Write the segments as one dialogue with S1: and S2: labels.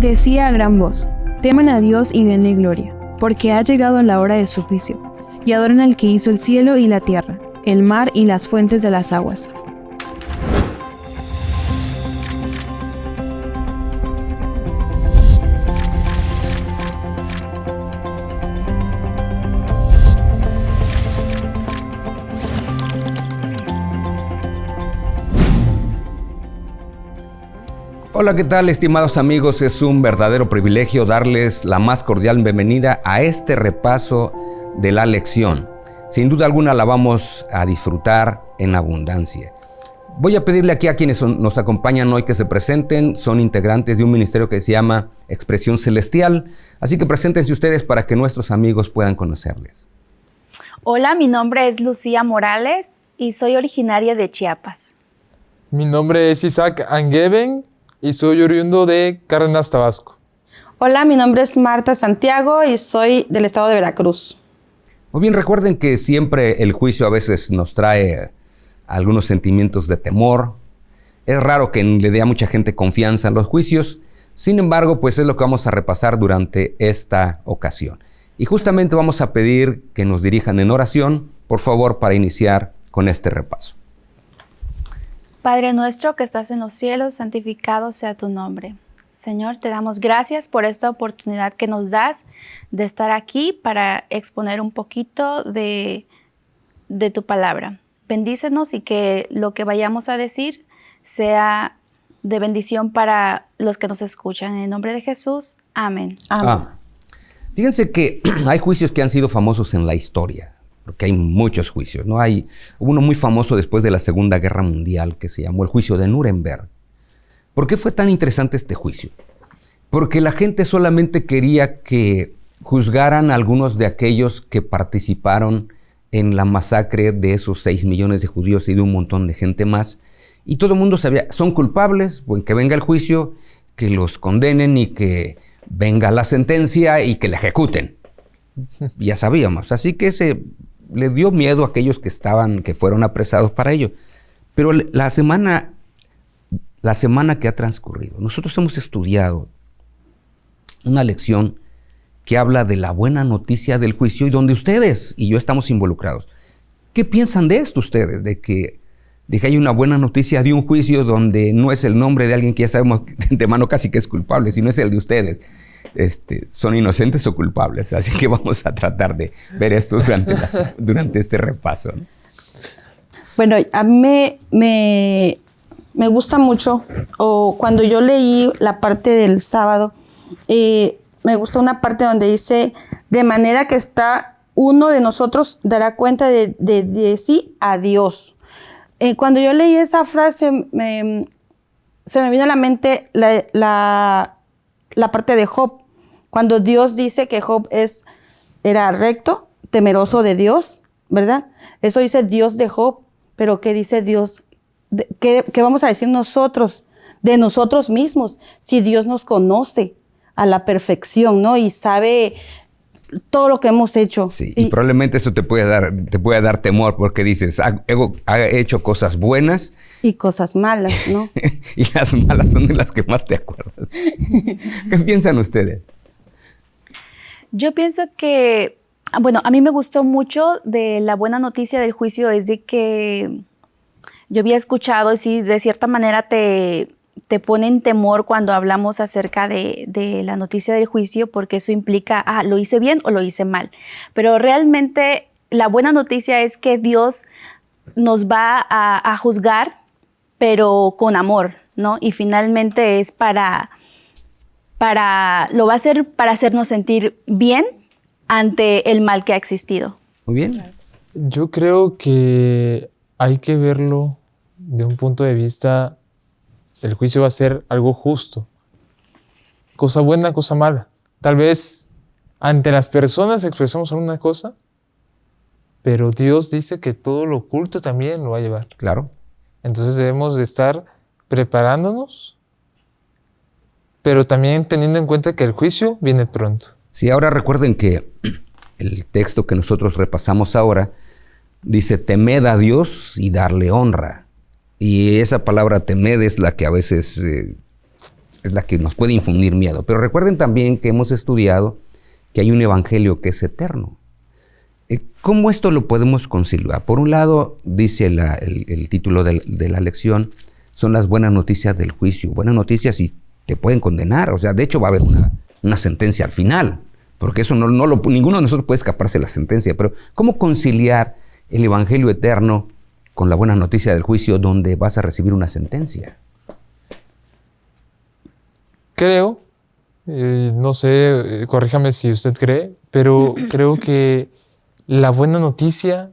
S1: Decía a gran voz, teman a Dios y denle gloria, porque ha llegado la hora de su juicio, y adoren al que hizo el cielo y la tierra, el mar y las fuentes de las aguas
S2: Hola, ¿qué tal estimados amigos? Es un verdadero privilegio darles la más cordial bienvenida a este repaso de la lección. Sin duda alguna la vamos a disfrutar en abundancia. Voy a pedirle aquí a quienes nos acompañan hoy que se presenten. Son integrantes de un ministerio que se llama Expresión Celestial. Así que preséntense ustedes para que nuestros amigos puedan conocerles.
S3: Hola, mi nombre es Lucía Morales y soy originaria de Chiapas.
S4: Mi nombre es Isaac Angeben y soy oriundo de Cárdenas, Tabasco.
S5: Hola, mi nombre es Marta Santiago y soy del estado de Veracruz.
S2: Muy bien, recuerden que siempre el juicio a veces nos trae algunos sentimientos de temor. Es raro que le dé a mucha gente confianza en los juicios. Sin embargo, pues es lo que vamos a repasar durante esta ocasión. Y justamente vamos a pedir que nos dirijan en oración, por favor, para iniciar con este repaso.
S3: Padre nuestro que estás en los cielos, santificado sea tu nombre. Señor, te damos gracias por esta oportunidad que nos das de estar aquí para exponer un poquito de, de tu palabra. Bendícenos y que lo que vayamos a decir sea de bendición para los que nos escuchan. En el nombre de Jesús, amén. amén.
S2: Ah, fíjense que hay juicios que han sido famosos en la historia porque hay muchos juicios. ¿no? Hay uno muy famoso después de la Segunda Guerra Mundial que se llamó el juicio de Nuremberg. ¿Por qué fue tan interesante este juicio? Porque la gente solamente quería que juzgaran a algunos de aquellos que participaron en la masacre de esos 6 millones de judíos y de un montón de gente más. Y todo el mundo sabía, son culpables, que venga el juicio, que los condenen y que venga la sentencia y que la ejecuten. Ya sabíamos. Así que ese le dio miedo a aquellos que estaban, que fueron apresados para ello. Pero la semana, la semana que ha transcurrido, nosotros hemos estudiado una lección que habla de la buena noticia del juicio y donde ustedes y yo estamos involucrados. ¿Qué piensan de esto ustedes? De que, de que hay una buena noticia de un juicio donde no es el nombre de alguien que ya sabemos de mano casi que es culpable, sino es el de ustedes. Este, son inocentes o culpables. Así que vamos a tratar de ver esto durante, durante este repaso.
S5: Bueno, a mí me, me, gusta mucho, o cuando yo leí la parte del sábado, eh, me gusta una parte donde dice, de manera que está uno de nosotros dará cuenta de, de, sí a Dios. Eh, cuando yo leí esa frase, se me vino a la mente la, la parte de Job. Cuando Dios dice que Job es, era recto, temeroso de Dios, ¿verdad? Eso dice Dios de Job, pero ¿qué dice Dios? ¿Qué, vamos a decir nosotros de nosotros mismos si Dios nos conoce a la perfección, ¿no? Y sabe todo lo que hemos hecho.
S2: Sí, y, probablemente eso te puede dar, te puede dar temor porque dices, ha, hecho cosas buenas.
S5: Y cosas malas, ¿no?
S2: y las malas son de las que más te acuerdas. ¿Qué piensan ustedes?
S3: Yo pienso que, bueno, a mí me gustó mucho de la buena noticia del juicio es de que yo había escuchado, y sí, de cierta manera te, te pone en temor cuando hablamos acerca de, de, la noticia del juicio, porque eso implica, ah, lo hice bien o lo hice mal. Pero realmente la buena noticia es que Dios nos va a, a juzgar, pero con amor, ¿no? Y finalmente es para para, lo va a hacer para hacernos sentir bien ante el mal que ha existido.
S2: Muy bien.
S4: Yo creo que hay que verlo de un punto de vista, el juicio va a ser algo justo. Cosa buena, cosa mala. Tal vez ante las personas expresamos alguna cosa, pero Dios dice que todo lo oculto también lo va a llevar.
S2: Claro.
S4: Entonces debemos de estar preparándonos pero también teniendo en cuenta que el juicio viene pronto.
S2: Sí, ahora recuerden que el texto que nosotros repasamos ahora dice temed a Dios y darle honra. Y esa palabra temed es la que a veces eh, es la que nos puede infundir miedo. Pero recuerden también que hemos estudiado que hay un evangelio que es eterno. ¿Cómo esto lo podemos conciliar? Por un lado, dice el, título de, la lección, son las buenas noticias del juicio. Buenas noticias y te pueden condenar. O sea, de hecho va a haber una, sentencia al final. Porque eso no, no lo, ninguno de nosotros puede escaparse de la sentencia. Pero ¿cómo conciliar el evangelio eterno con la buena noticia del juicio donde vas a recibir una sentencia?
S4: Creo, eh, no sé, eh, corríjame si usted cree, pero creo que la buena noticia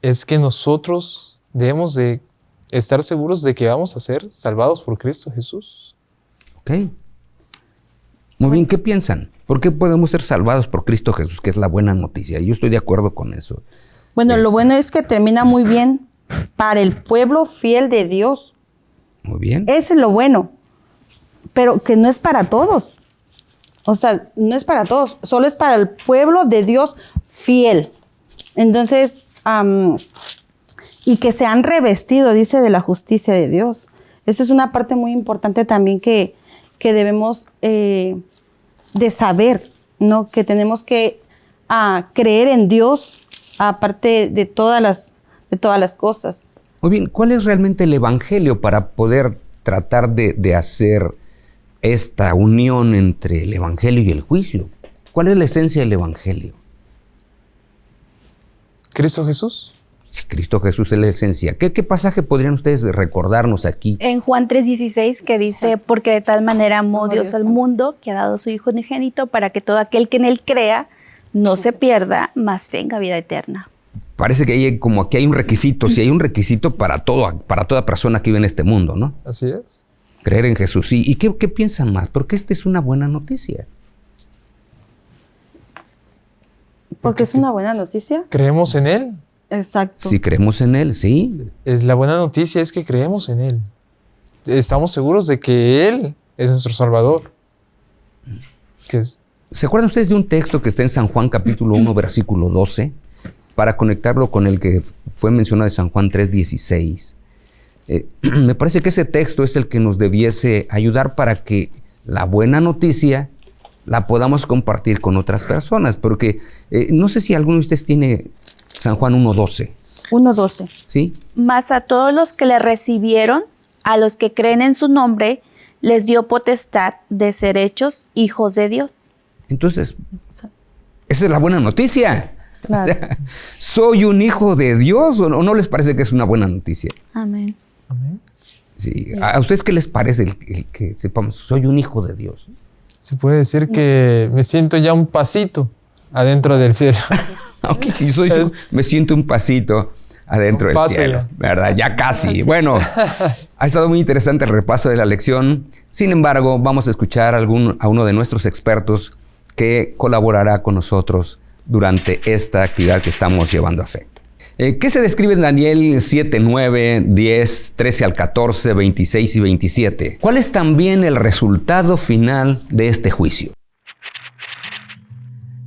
S4: es que nosotros debemos de estar seguros de que vamos a ser salvados por Cristo Jesús.
S2: Ok. Muy bien, ¿qué piensan? ¿Por qué podemos ser salvados por Cristo Jesús, que es la buena noticia? Yo estoy de acuerdo con eso.
S5: Bueno, lo bueno es que termina muy bien para el pueblo fiel de Dios.
S2: Muy bien.
S5: Ese es lo bueno pero que no es para todos. O sea, no es para todos, solo es para el pueblo de Dios fiel. Entonces, y que se han revestido, dice, de la justicia de Dios. Eso es una parte muy importante también que, que debemos eh, de saber, ¿no? Que tenemos que ah, creer en Dios aparte de todas las, de todas las cosas.
S2: Muy bien, ¿cuál es realmente el Evangelio para poder tratar de, de hacer esta unión entre el Evangelio y el juicio. ¿Cuál es la esencia del Evangelio?
S4: Cristo Jesús.
S2: Sí, Cristo Jesús es la esencia. ¿Qué, pasaje podrían ustedes recordarnos aquí?
S3: En Juan 3:16 que dice, porque de tal manera amó Dios al mundo que ha dado su Hijo unigénito para que todo aquel que en él crea no se pierda, mas tenga vida eterna.
S2: Parece que hay como aquí hay un requisito, si hay un requisito para, todo, para toda persona que vive en este mundo, ¿no?
S4: Así es.
S2: Creer en Jesús. ¿Y, qué, piensan más? Porque esta es una buena noticia.
S5: Porque es una buena noticia.
S4: Creemos en Él.
S5: Exacto.
S2: Si creemos en Él, sí.
S4: Es, la buena noticia es que creemos en Él. Estamos seguros de que Él es nuestro Salvador.
S2: ¿Se acuerdan ustedes de un texto que está en San Juan capítulo 1, versículo 12? Para conectarlo con el que fue mencionado de San Juan 3, 16. Eh, me parece que ese texto es el que nos debiese ayudar para que la buena noticia la podamos compartir con otras personas, porque eh, no sé si alguno de ustedes tiene San Juan 1.12.
S5: 1.12.
S2: ¿Sí?
S3: Más a todos los que le recibieron, a los que creen en su nombre, les dio potestad de ser hechos hijos de Dios.
S2: Entonces, esa es la buena noticia. ¿Soy un hijo de Dios o no les parece que es una buena noticia?
S3: Amén.
S2: ¿A ustedes qué les parece el, que sepamos, soy un hijo de Dios?
S4: Se puede decir que me siento ya un pasito adentro del cielo.
S2: Aunque si soy me siento un pasito adentro del cielo, ¿verdad? Ya casi. Bueno, ha estado muy interesante el repaso de la lección. Sin embargo, vamos a escuchar a, algún, a uno de nuestros expertos que colaborará con nosotros durante esta actividad que estamos llevando a fe. Eh, ¿Qué se describe en Daniel 7, 9, 10, 13 al 14, 26 y 27? ¿Cuál es también el resultado final de este juicio?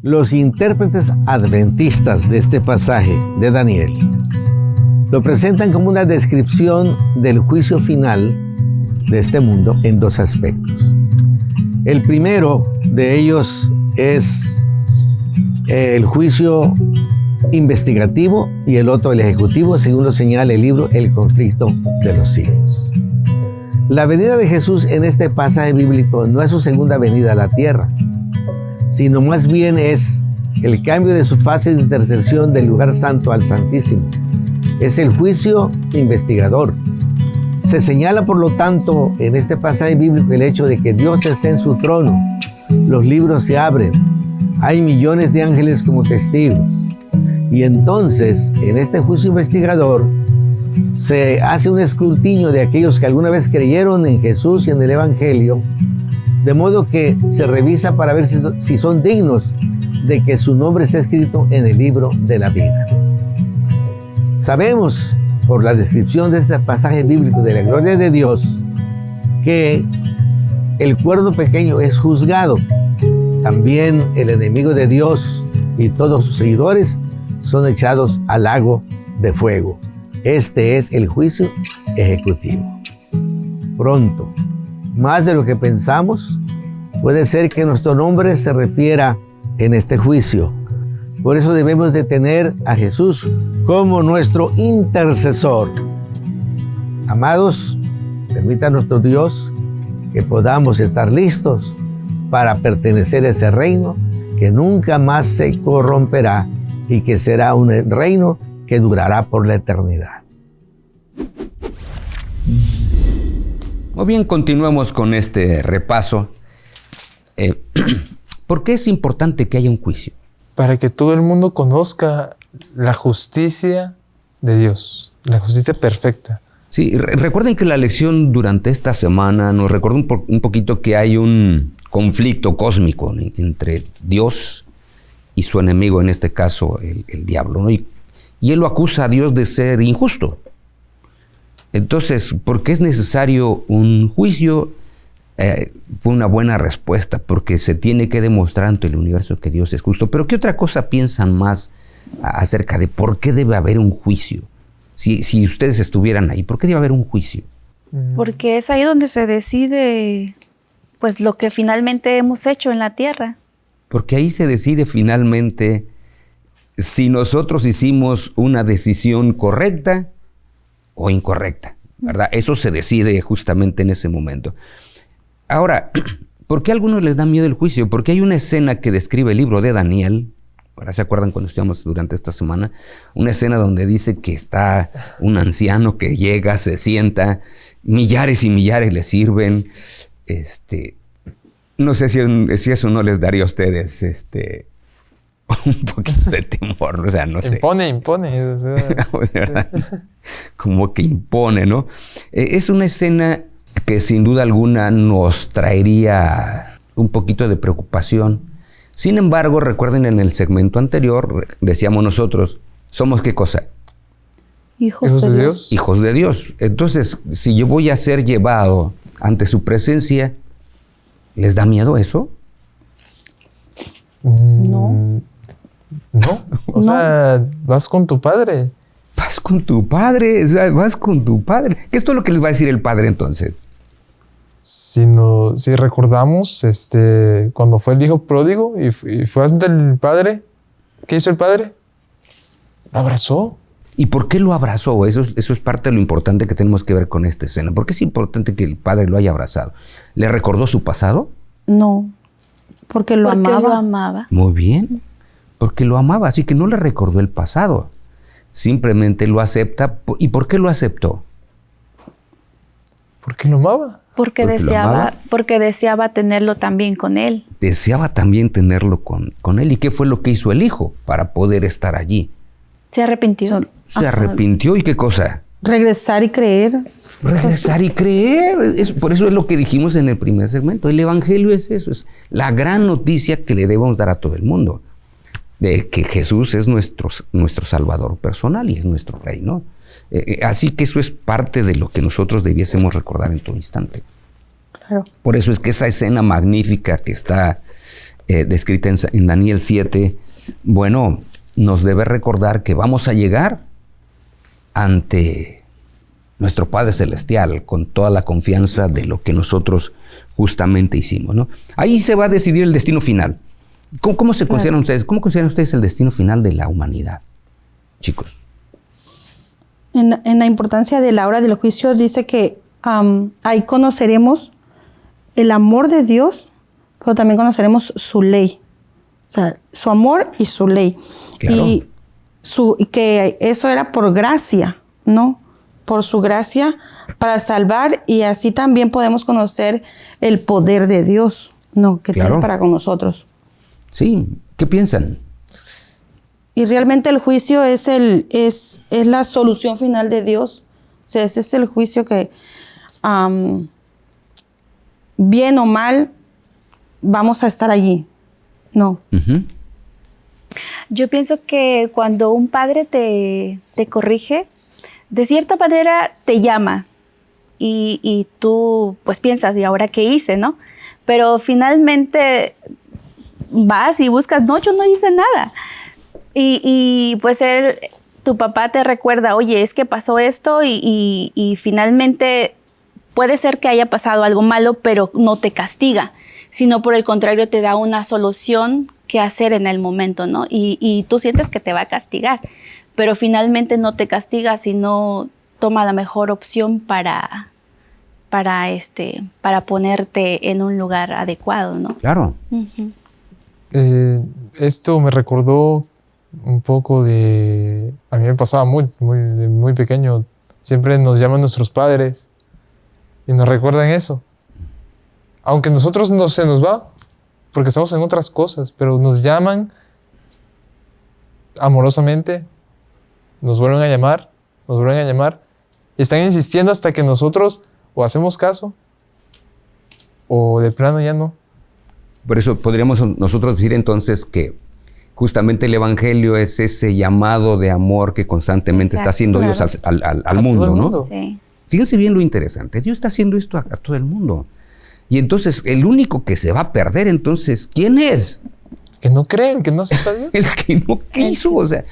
S6: Los intérpretes adventistas de este pasaje de Daniel lo presentan como una descripción del juicio final de este mundo en dos aspectos. El primero de ellos es el juicio investigativo y el otro el ejecutivo, según lo señala el libro El conflicto de los siglos. La venida de Jesús en este pasaje bíblico no es su segunda venida a la tierra, sino más bien es el cambio de su fase de intercesión del lugar santo al santísimo. Es el juicio investigador. Se señala, por lo tanto, en este pasaje bíblico el hecho de que Dios está en su trono. Los libros se abren. Hay millones de ángeles como testigos. Y entonces, en este juicio investigador, se hace un escrutinio de aquellos que alguna vez creyeron en Jesús y en el Evangelio, de modo que se revisa para ver si, son dignos de que su nombre esté escrito en el libro de la vida. Sabemos por la descripción de este pasaje bíblico de la gloria de Dios que el cuerdo pequeño es juzgado. También el enemigo de Dios y todos sus seguidores son echados al lago de fuego. Este es el juicio ejecutivo. Pronto, más de lo que pensamos, puede ser que nuestro nombre se refiera en este juicio. Por eso debemos de tener a Jesús como nuestro intercesor. Amados, permita a nuestro Dios que podamos estar listos para pertenecer a ese reino que nunca más se corromperá y que será un reino que durará por la eternidad.
S2: Muy bien, continuemos con este repaso. Eh, ¿Por qué es importante que haya un juicio?
S4: Para que todo el mundo conozca la justicia de Dios, la justicia perfecta.
S2: Sí, recuerden que la lección durante esta semana nos recordó un, poquito que hay un conflicto cósmico entre Dios y su enemigo, en este caso el, diablo, y, y él lo acusa a Dios de ser injusto. Entonces, ¿por qué es necesario un juicio? Eh, fue una buena respuesta, porque se tiene que demostrar ante el universo que Dios es justo. Pero ¿qué otra cosa piensan más acerca de por qué debe haber un juicio? Si, si ustedes estuvieran ahí, ¿por qué debe haber un juicio?
S3: Mm. Porque es ahí donde se decide pues lo que finalmente hemos hecho en la tierra.
S2: Porque ahí se decide finalmente si nosotros hicimos una decisión correcta o incorrecta, ¿verdad? Eso se decide justamente en ese momento. Ahora, ¿por qué a algunos les da miedo el juicio? Porque hay una escena que describe el libro de Daniel, ahora se acuerdan cuando estuvimos durante esta semana, una escena donde dice que está un anciano que llega, se sienta, millares y millares le sirven, este, no sé si, si eso no les daría a ustedes, este, un poquito de temor, o sea, no sé.
S4: Impone, impone.
S2: Como que impone, ¿no? Eh, es una escena que sin duda alguna nos traería un poquito de preocupación. Sin embargo, recuerden en el segmento anterior, decíamos nosotros, ¿somos qué cosa?
S3: Hijos, de, Dios.
S2: Hijos de Dios. Entonces, si yo voy a ser llevado ante su presencia, ¿les da miedo eso?
S3: No.
S4: No, o sea, vas con tu padre.
S2: Vas con tu padre, vas con tu padre. ¿Qué es todo lo que les va a decir el padre entonces?
S4: Si, no, si recordamos, este, cuando fue el hijo pródigo y, fue ante el padre, ¿qué hizo el padre? Lo abrazó.
S2: ¿Y por qué lo abrazó? Eso, eso es parte de lo importante que tenemos que ver con esta escena. ¿Por qué es importante que el padre lo haya abrazado? ¿Le recordó su pasado?
S3: No, porque lo amaba. lo amaba.
S2: Muy bien porque lo amaba, así que no le recordó el pasado. Simplemente lo acepta. ¿Y por qué lo aceptó?
S4: Porque lo amaba.
S3: Porque, deseaba, porque deseaba tenerlo también con él.
S2: Deseaba también tenerlo con, con él. ¿Y qué fue lo que hizo el hijo para poder estar allí?
S3: Se arrepintió.
S2: Se arrepintió y qué cosa?
S5: Regresar y creer.
S2: Regresar y creer. por eso es lo que dijimos en el primer segmento. El Evangelio es eso, es la gran noticia que le debemos dar a todo el mundo de que Jesús es nuestro, nuestro Salvador personal y es nuestro Rey, ¿no? Eh, eh, así que eso es parte de lo que nosotros debiésemos recordar en todo instante.
S5: Claro.
S2: Por eso es que esa escena magnífica que está eh, descrita en, Daniel 7, bueno, nos debe recordar que vamos a llegar ante nuestro Padre Celestial con toda la confianza de lo que nosotros justamente hicimos. ¿no? Ahí se va a decidir el destino final. ¿Cómo, se consideran ustedes? ¿Cómo consideran ustedes el destino final de la humanidad, chicos?
S5: En, la importancia de la hora del juicio dice que ahí conoceremos el amor de Dios, pero también conoceremos su ley. O sea, su amor y su ley. Y, su, y que eso era por gracia, ¿no? Por su gracia para salvar y así también podemos conocer el poder de Dios, ¿no? Que tiene para con nosotros.
S2: Sí, ¿qué piensan?
S5: Y realmente el juicio es, el, es, es la solución final de Dios. O sea, ese es el juicio que, bien o mal, vamos a estar allí. No.
S3: Yo pienso que cuando un padre te, te, corrige, de cierta manera te llama y, y, tú pues piensas, ¿y ahora qué hice? ¿no? Pero finalmente vas y buscas, no, yo no hice nada. Y, pues él, tu papá te recuerda, oye, es que pasó esto y, finalmente puede ser que haya pasado algo malo, pero no te castiga, sino por el contrario te da una solución que hacer en el momento, ¿no? Y, y tú sientes que te va a castigar, pero finalmente no te castiga, sino toma la mejor opción para, para, este, para ponerte en un lugar adecuado, ¿no?
S2: Claro.
S4: Eh, esto me recordó un poco de... A mí me pasaba muy, muy, muy pequeño. Siempre nos llaman nuestros padres y nos recuerdan eso. Aunque nosotros no se nos va, porque estamos en otras cosas, pero nos llaman amorosamente, nos vuelven a llamar, nos vuelven a llamar y están insistiendo hasta que nosotros o hacemos caso o de plano ya no.
S2: Por eso podríamos nosotros decir entonces que justamente el Evangelio es ese llamado de amor que constantemente está haciendo Dios al, mundo, ¿no? Sí. Fíjense bien lo interesante. Dios está haciendo esto a, todo el mundo. Y entonces el único que se va a perder, entonces, ¿quién es?
S4: Que no creen, que no acepta Dios.
S2: el que no quiso, o sea,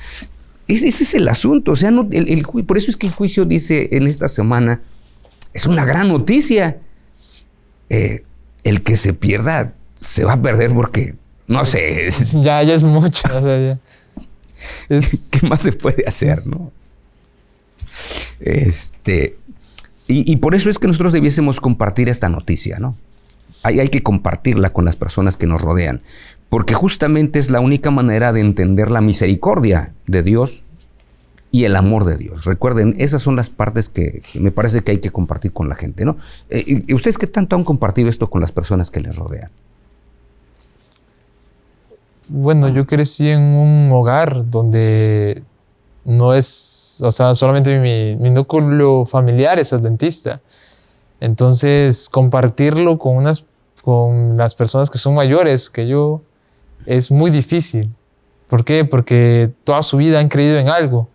S2: ese, es el asunto. O sea, no, el, por eso es que el juicio dice en esta semana, es una gran noticia. Eh, el que se pierda se va a perder porque, no sé.
S4: Ya, ya es mucho.
S2: ¿Qué más se puede hacer, no? Este, y, por eso es que nosotros debiésemos compartir esta noticia, ¿no? Hay, hay que compartirla con las personas que nos rodean, porque justamente es la única manera de entender la misericordia de Dios y el amor de Dios. Recuerden, esas son las partes que me parece que hay que compartir con la gente, ¿no? Eh, ¿Y ustedes qué tanto han compartido esto con las personas que les rodean?
S4: Bueno, yo crecí en un hogar donde no es, o sea, solamente mi, mi núcleo familiar es adventista. Entonces, compartirlo con, unas, con las personas que son mayores que yo es muy difícil. ¿Por qué? Porque toda su vida han creído en algo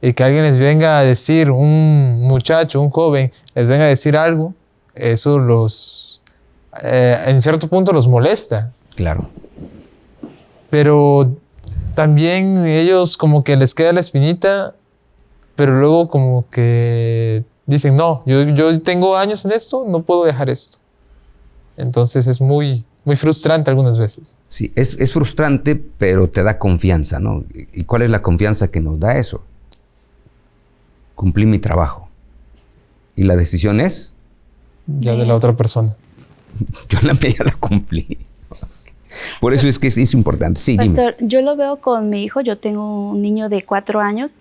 S4: y que alguien les venga a decir, un muchacho, un joven, les venga a decir algo, eso los, eh, en cierto punto los molesta.
S2: Claro.
S4: Pero también ellos como que les queda la espinita, pero luego como que dicen, no, yo, yo tengo años en esto, no puedo dejar esto. Entonces es muy, muy frustrante algunas veces.
S2: Sí, es, es frustrante, pero te da confianza, ¿no? ¿Y cuál es la confianza que nos da eso? cumplí mi trabajo. Y la decisión es...
S4: Ya de la otra persona.
S2: Yo la mía la cumplí. Por eso es que es, importante. Sí,
S3: Pastor, yo lo veo con mi hijo. Yo tengo un niño de cuatro años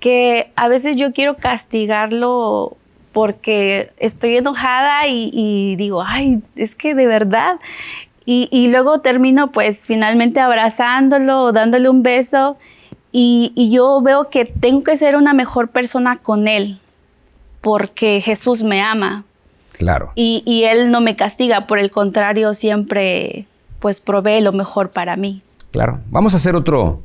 S3: que a veces yo quiero castigarlo porque estoy enojada y, digo, ay, es que de verdad. Y, y, luego termino pues finalmente abrazándolo dándole un beso y, yo veo que tengo que ser una mejor persona con Él, porque Jesús me ama.
S2: Claro.
S3: Y, Él no me castiga, por el contrario, siempre pues provee lo mejor para mí.
S2: Claro. Vamos a hacer otro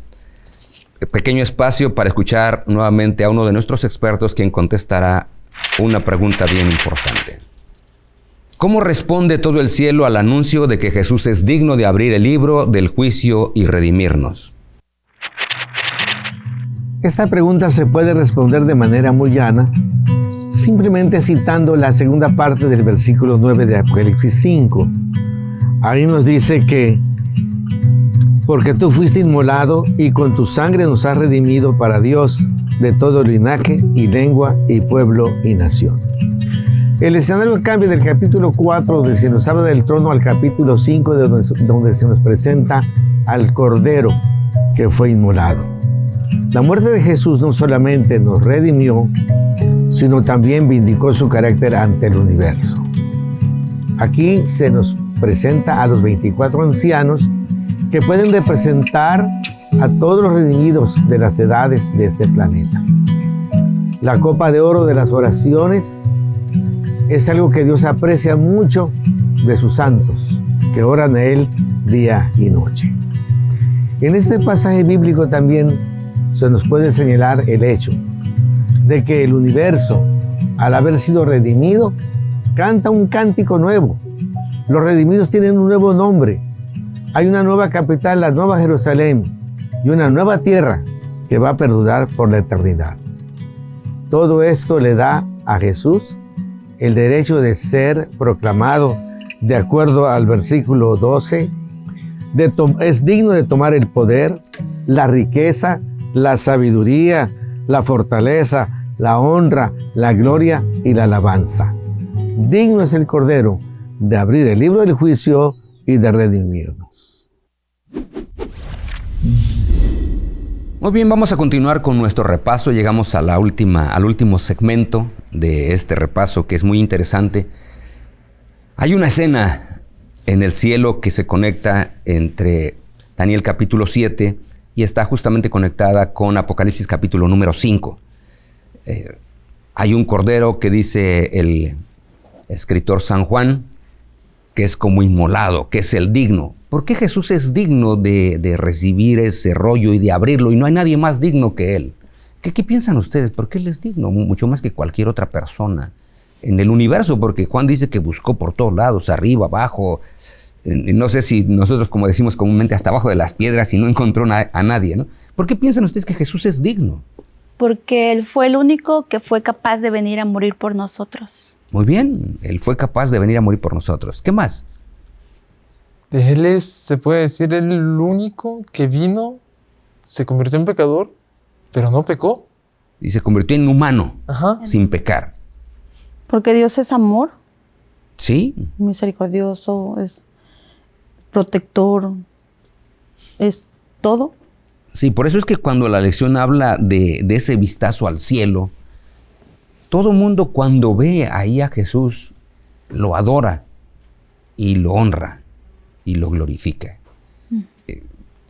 S2: pequeño espacio para escuchar nuevamente a uno de nuestros expertos quien contestará una pregunta bien importante. ¿Cómo responde todo el cielo al anuncio de que Jesús es digno de abrir el libro del juicio y redimirnos?
S6: Esta pregunta se puede responder de manera muy llana, simplemente citando la segunda parte del versículo 9 de Apocalipsis 5. Ahí nos dice que, porque tú fuiste inmolado y con tu sangre nos has redimido para Dios de todo linaje y lengua y pueblo y nación. El escenario cambia del capítulo 4, donde se nos habla del trono, al capítulo 5, donde se nos presenta al Cordero que fue inmolado. La muerte de Jesús no solamente nos redimió, sino también vindicó su carácter ante el universo. Aquí se nos presenta a los 24 ancianos que pueden representar a todos los redimidos de las edades de este planeta. La copa de oro de las oraciones es algo que Dios aprecia mucho de sus santos, que oran a Él día y noche. En este pasaje bíblico también se nos puede señalar el hecho de que el universo, al haber sido redimido, canta un cántico nuevo. Los redimidos tienen un nuevo nombre. Hay una nueva capital, la Nueva Jerusalén, y una nueva tierra que va a perdurar por la eternidad. Todo esto le da a Jesús el derecho de ser proclamado de acuerdo al versículo 12, es digno de tomar el poder, la riqueza, la sabiduría, la fortaleza, la honra, la gloria y la alabanza. Digno es el Cordero de abrir el libro del juicio y de redimirnos.
S2: Muy bien, vamos a continuar con nuestro repaso. Llegamos a la última, al último segmento de este repaso que es muy interesante. Hay una escena en el cielo que se conecta entre Daniel capítulo 7 y está justamente conectada con Apocalipsis capítulo número 5. Eh, hay un cordero que dice el escritor San Juan, que es como inmolado, que es el digno. ¿Por qué Jesús es digno de, recibir ese rollo y de abrirlo y no hay nadie más digno que Él? ¿Qué, ¿Qué, piensan ustedes? ¿Por qué Él es digno? Mucho más que cualquier otra persona en el universo, porque Juan dice que buscó por todos lados, arriba, abajo, no sé si nosotros, como decimos comúnmente, hasta abajo de las piedras y no encontró a nadie, ¿no? ¿Por qué piensan ustedes que Jesús es digno?
S3: Porque Él fue el único que fue capaz de venir a morir por nosotros.
S2: Muy bien, Él fue capaz de venir a morir por nosotros. ¿Qué más?
S4: Él es, se puede decir, el único que vino, se convirtió en pecador, pero no pecó.
S2: Y se convirtió en humano, sin pecar.
S5: Porque Dios es amor.
S2: Sí.
S5: Misericordioso, es protector, es todo.
S2: Sí, por eso es que cuando la lección habla de, ese vistazo al cielo, todo mundo cuando ve ahí a Jesús lo adora y lo honra y lo glorifica. Mm. Eh,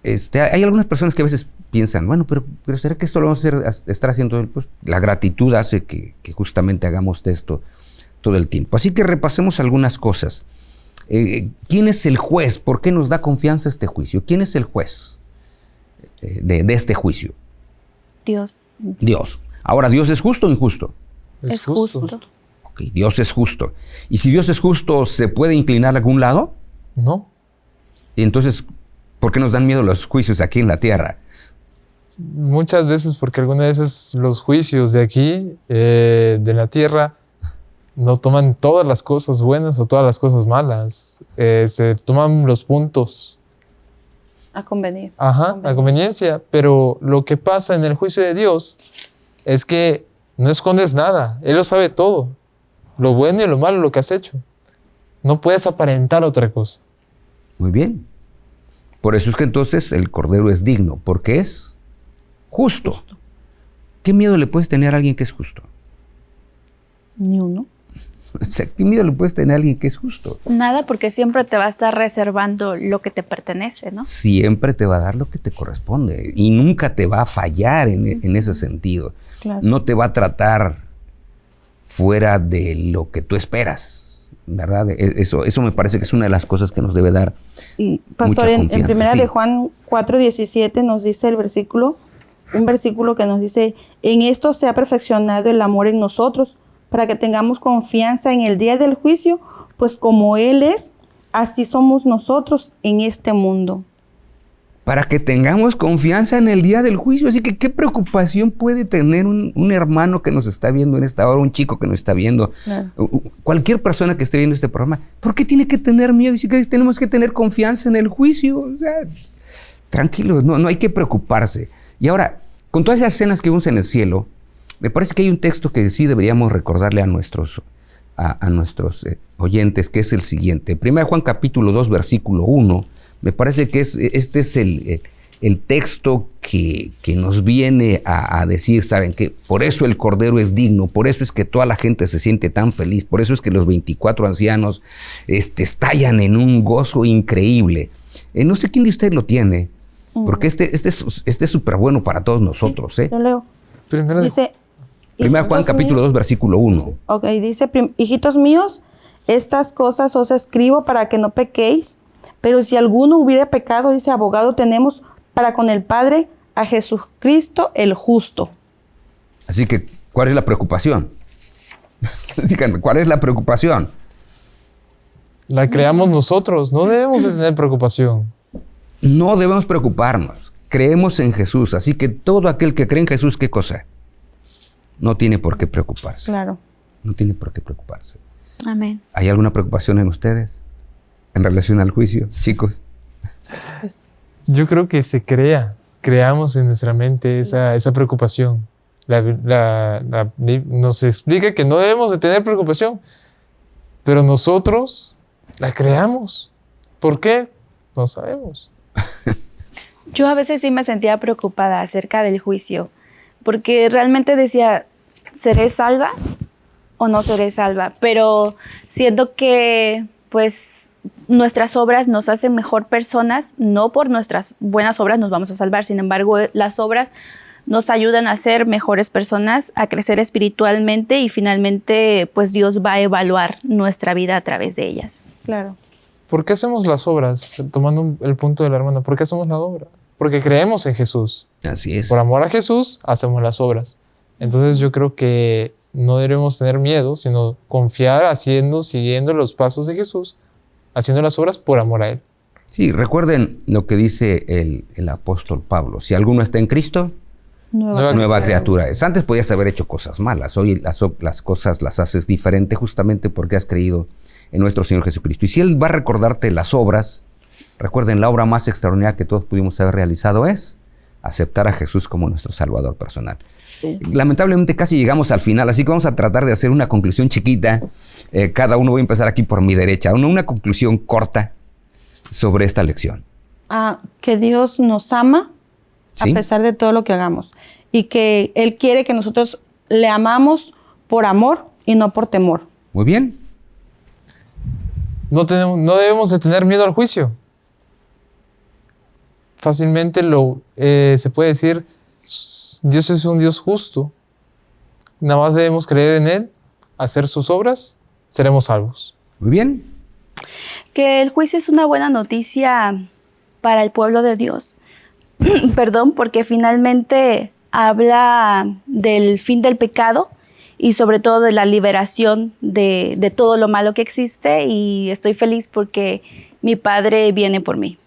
S2: este, hay algunas personas que a veces piensan, bueno, pero, pero ¿será que esto lo vamos a estar haciendo? Pues, la gratitud hace que, que justamente hagamos esto todo el tiempo. Así que repasemos algunas cosas. Eh, ¿Quién es el juez? ¿Por qué nos da confianza este juicio? ¿Quién es el juez eh, de, este juicio?
S3: Dios.
S2: Dios. Ahora, ¿Dios es justo o injusto?
S3: Es, justo.
S2: Dios es justo. ¿Y si Dios es justo, se puede inclinar a algún lado?
S4: No.
S2: Y entonces, ¿por qué nos dan miedo los juicios aquí en la tierra?
S4: Muchas veces porque algunas veces los juicios de aquí, eh, de la tierra, no toman todas las cosas buenas o todas las cosas malas. Eh, se toman los puntos.
S5: A convenir.
S4: Ajá, a conveniencia. Pero lo que pasa en el juicio de Dios es que no escondes nada. Él lo sabe todo. Lo bueno y lo malo, lo que has hecho. No puedes aparentar otra cosa.
S2: Muy bien. Por eso es que entonces el Cordero es digno, porque es justo. justo. ¿Qué miedo le puedes tener a alguien que es justo?
S5: Ni uno.
S2: O sea, ¿qué miedo le puedes tener a alguien que es justo?
S3: Nada, porque siempre te va a estar reservando lo que te pertenece, ¿no?
S2: Siempre te va a dar lo que te corresponde y nunca te va a fallar en, ese sentido. No te va a tratar fuera de lo que tú esperas, ¿verdad? E, eso, eso me parece que es una de las cosas que nos debe dar.
S5: Y, pastor, en, primera de Juan 4:17 nos dice el versículo, un versículo que nos dice: En esto se ha perfeccionado el amor en nosotros para que tengamos confianza en el día del juicio, pues como Él es, así somos nosotros en este mundo.
S2: Para que tengamos confianza en el día del juicio. Así que, ¿qué preocupación puede tener un, hermano que nos está viendo en esta hora, un chico que nos está viendo, cualquier persona que esté viendo este programa? ¿Por qué tiene que tener miedo? Y si tenemos que tener confianza en el juicio. O sea, tranquilo, no, no hay que preocuparse. Y ahora, con todas esas escenas que vemos en el cielo, me parece que hay un texto que sí deberíamos recordarle a nuestros, a, nuestros eh, oyentes, que es el siguiente. Primero Juan capítulo 2, versículo 1. Me parece que es, este es el, el texto que, que, nos viene a, decir, ¿saben que Por eso el Cordero es digno, por eso es que toda la gente se siente tan feliz, por eso es que los 24 ancianos este, estallan en un gozo increíble. Eh, no sé quién de ustedes lo tiene, porque este, este, es este súper bueno para todos nosotros. ¿eh?
S5: Yo leo.
S4: Primero
S5: Dice,
S2: Primera Juan capítulo 2, versículo 1.
S5: Ok, dice, hijitos míos, estas cosas os escribo para que no pequéis, pero si alguno hubiera pecado, dice, abogado tenemos para con el Padre a Jesucristo el justo.
S2: Así que, ¿cuál es la preocupación? ¿cuál es la preocupación?
S4: La creamos nosotros, no debemos tener preocupación.
S2: No debemos preocuparnos. Creemos en Jesús, así que todo aquel que cree en Jesús, ¿qué cosa? no tiene por qué preocuparse.
S5: Claro.
S2: No tiene por qué preocuparse.
S3: Amén.
S2: ¿Hay alguna preocupación en ustedes en relación al juicio, chicos?
S4: Yo creo que se crea, creamos en nuestra mente esa, esa preocupación. La, la- la- nos explica que no debemos de tener preocupación, pero nosotros la creamos. ¿Por qué? No sabemos.
S3: Yo a veces sí me sentía preocupada acerca del juicio, porque realmente decía, ¿seré salva o no seré salva? Pero siento que pues nuestras obras nos hacen mejor personas, no por nuestras buenas obras nos vamos a salvar, sin embargo las obras nos ayudan a ser mejores personas, a crecer espiritualmente y finalmente pues Dios va a evaluar nuestra vida a través de ellas.
S5: Claro.
S4: ¿Por qué hacemos las obras? Tomando el punto de la hermana, ¿por qué hacemos la obra? Porque creemos en Jesús.
S2: Así es.
S4: Por amor a Jesús hacemos las obras. Entonces yo creo que no debemos tener miedo, sino confiar haciendo, siguiendo los pasos de Jesús, haciendo las obras por amor a Él.
S2: Sí, recuerden lo que dice el, el apóstol Pablo. Si alguno está en Cristo,
S4: Nueva
S2: nueva criatura es. Antes podías haber hecho cosas malas. Hoy las, las cosas las haces diferente justamente porque has creído en nuestro Señor Jesucristo. Y si Él va a recordarte las obras, recuerden, la obra más extraordinaria que todos pudimos haber realizado es aceptar a Jesús como nuestro Salvador personal. Lamentablemente casi llegamos al final, así que vamos a tratar de hacer una conclusión chiquita. Eh, cada uno voy a empezar aquí por mi derecha. Una, una conclusión corta sobre esta lección.
S5: Ah, que Dios nos ama
S2: ¿Sí?
S5: a pesar de todo lo que hagamos y que Él quiere que nosotros le amamos por amor y no por temor.
S2: Muy bien.
S4: No, tenemos, no debemos de tener miedo al juicio. Fácilmente lo, eh, se puede decir, Dios es un Dios justo. Nada más debemos creer en Él, hacer sus obras, seremos salvos.
S2: Muy bien.
S3: que el juicio es una buena noticia para el pueblo de Dios. Perdón, porque finalmente habla del fin del pecado y sobre todo de la liberación de, de todo lo malo que existe y estoy feliz porque mi Padre viene por mí.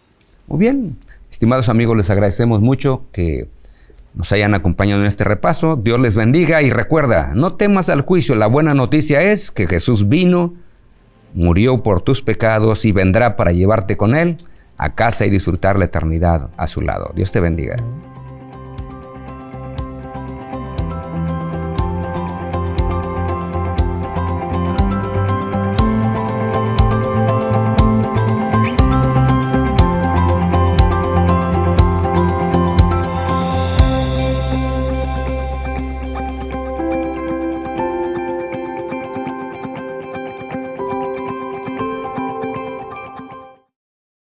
S2: Muy bien. Estimados amigos, les agradecemos mucho que nos hayan acompañado en este repaso. Dios les bendiga y recuerda, no temas al juicio. La buena noticia es que Jesús vino, murió por tus pecados y vendrá para llevarte con Él a casa y disfrutar la eternidad a su lado. Dios te bendiga.